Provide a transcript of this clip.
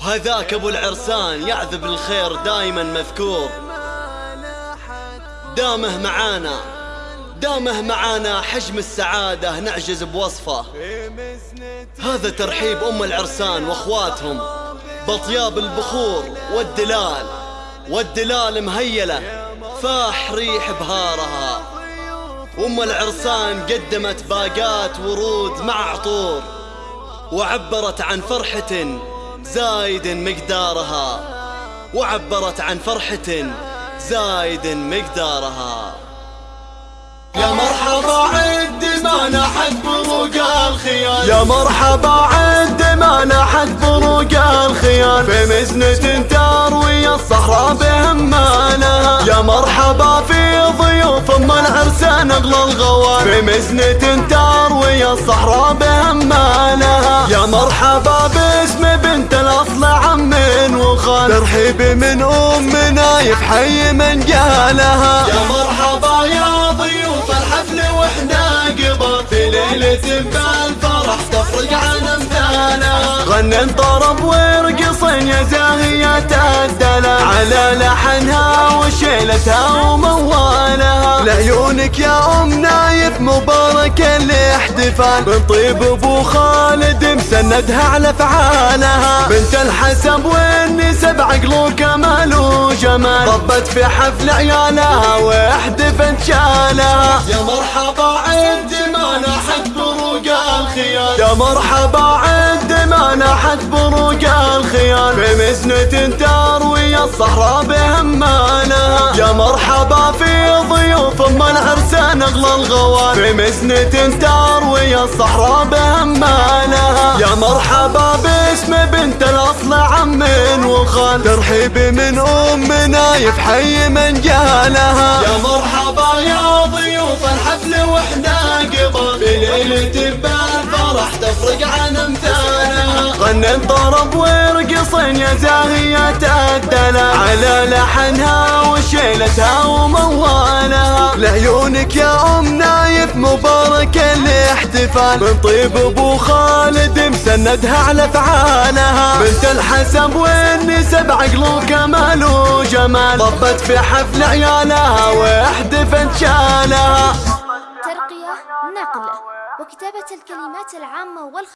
وهذاك أبو العرسان يعذب الخير دايما مذكور. دامه معانا دامه معانا حجم السعادة نعجز بوصفه. هذا ترحيب أم العرسان وأخواتهم. بطياب البخور والدلال والدلال مهيلة. فاح ريح بهارها. أم العرسان قدمت باقات ورود مع عطور وعبرت عن فرحة زايد مقدارها وعبرت عن فرحة زايد مقدارها. يا مرحبا عد ما نحت بروق الخيال. يا مرحبا عد ما نحت بروق الخيال. في مزنة تروي الصحراء بهمانها. يا مرحبا في ضيوف ام العرسان أغلى الغوال. في مزنة تروي الصحراء ترحيب من ام نايف حي من قالها يا مرحبا يا ضيوف الحفل وإحنا قبل في ليلة بالفرح تفرق عن امثالها غنن طرب ورقصن يا زاهية الدلال على لحنها وشيلتها وموالها. لعيونك يا ام نايف مبارك الاحتفال من طيب أبو خالد مسندها على افعالها بنت الحسب وكمال وجمال ربت في حفل عيالها واحتفت شالها. يا مرحبا عد ما نحت بروق الخيال. يا مرحبا عد ما نحت بروق الخيال. في مزنة تروي الصحراء بهمانها. يا مرحبا في ضيوف أم العرسان أغلى الغوال. في مزنة تروي الصحراء بهمانها. يا مرحبا باسم بنت الأصل عم وخال. ترحيب من أم نايف حي من قالها يا مرحبا يا ضيوف الحفل وإحنا قبل. بليلة بالفرح تفرق عن أمثالها. غنن طرب ورقصن يا زاهية الدلال على لحنها وشيلتها وموالها. لعيونك يا أم نايف مبارك الاحتفال من طيب أبو خالد مسندها على أفعالها. بنت الحسب والنسب عقل وكمال وجمال ضبت في حفل عيالها واحتفت شالها ترقية نقل وكتابة الكلمات العامة والخ